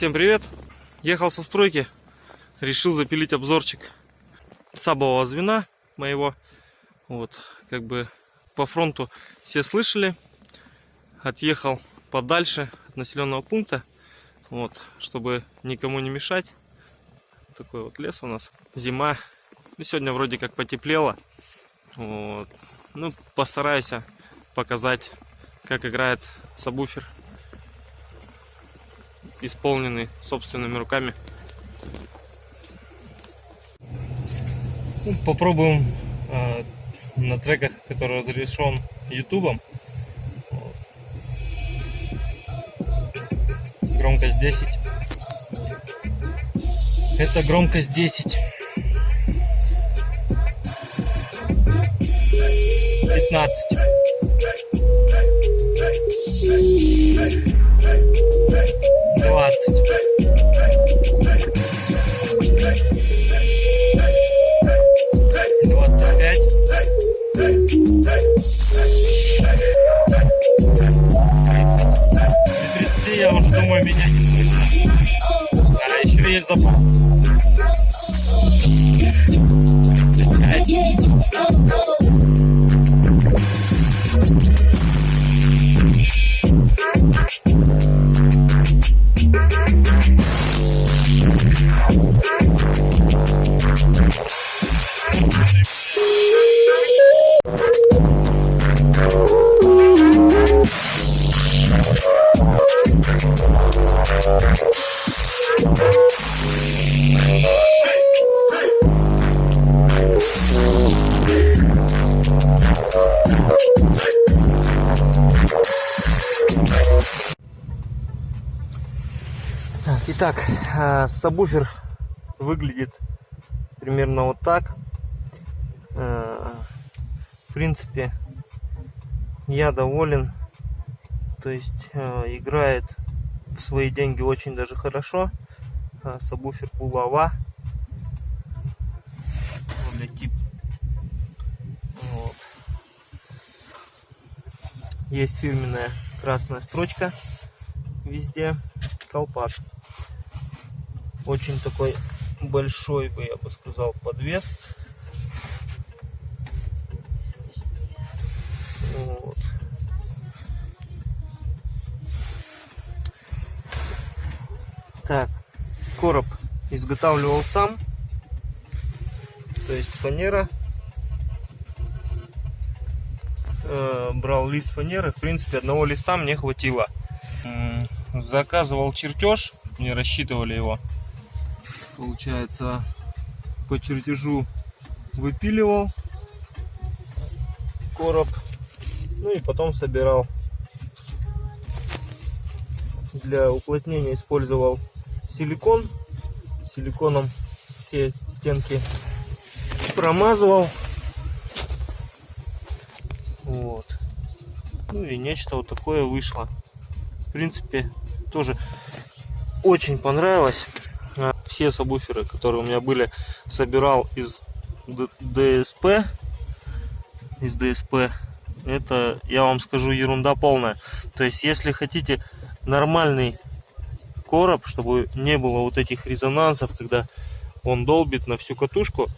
Всем привет! Ехал со стройки, решил запилить обзорчик сабового звена моего. Вот, как бы по фронту все слышали. Отъехал подальше от населенного пункта, вот, чтобы никому не мешать. Такой вот лес у нас. Зима. Ну, сегодня вроде как потеплело. Вот. Ну, постараюсь показать, как играет сабвуфер исполненный собственными руками. Попробуем э, на треках, который разрешен ютубом. Громкость 10. Это громкость 10. 15. двадцать. Двадцать пять. Тридцать. Я уже думаю меня не слышно. А еще есть запас. Итак, а, сабвуфер выглядит примерно вот так. А, в принципе, я доволен. То есть а, играет в свои деньги очень даже хорошо. Сабвуфер булава. Для тип. Вот. Есть фирменная красная строчка везде. Колпак очень такой большой бы я бы сказал подвес так короб изготавливал сам. То есть фанера. Э, брал лист фанеры. В принципе одного листа мне хватило. Заказывал чертеж. Не рассчитывали его. Получается по чертежу выпиливал короб. Ну и потом собирал. Для уплотнения использовал силикон силиконом все стенки промазывал вот ну и нечто вот такое вышло в принципе тоже очень понравилось все сабвуферы, которые у меня были, собирал из ДСП. Из ДСП. Это, я вам скажу, ерунда полная. То есть, если хотите нормальный короб, чтобы не было вот этих резонансов, когда он долбит на всю катушку,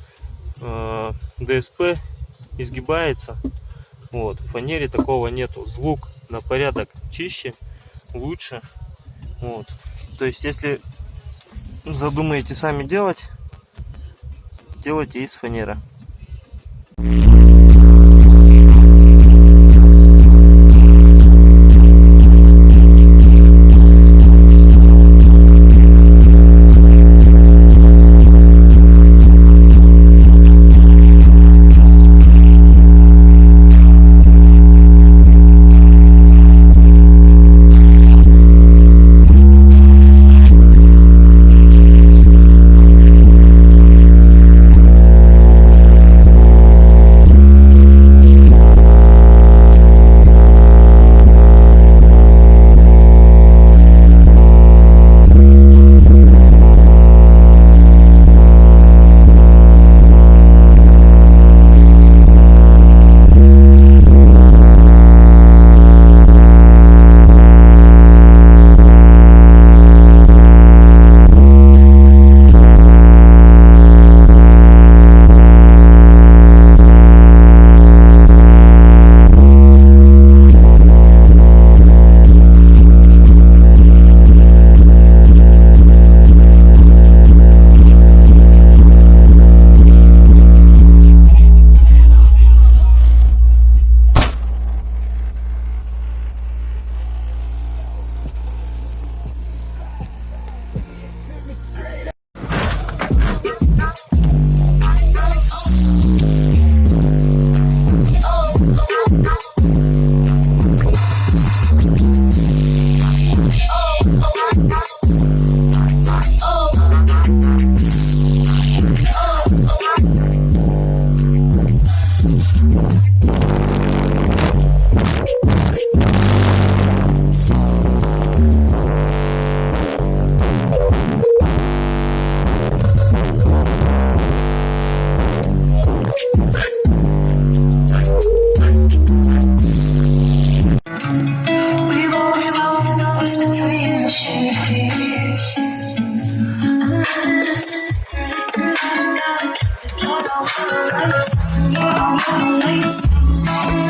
э, ДСП изгибается. Вот, в фанере такого нету. Звук на порядок чище, лучше. Вот. То есть, если задумаете сами делать, делайте из фанеры.